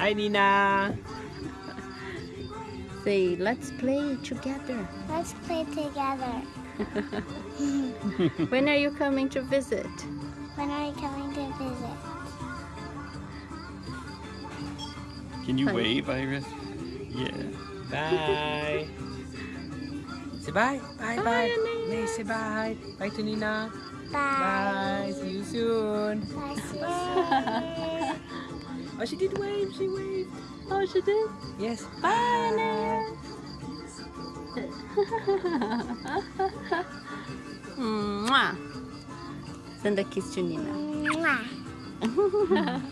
Hi, Nina. Say, let's play together. Let's play together. When are you coming to visit? When are you coming to visit? Can you Hi. wave, Iris? Yeah. Bye. say bye. Bye, Bye, bye. Nina. May say bye. Bye to Nina. Bye. Bye. See you soon. Bye. Bye. Oh, she did wave. She waved. Oh, she did? Yes. Bye, Nina. Mwah. Send a kiss to Nina. Mwah.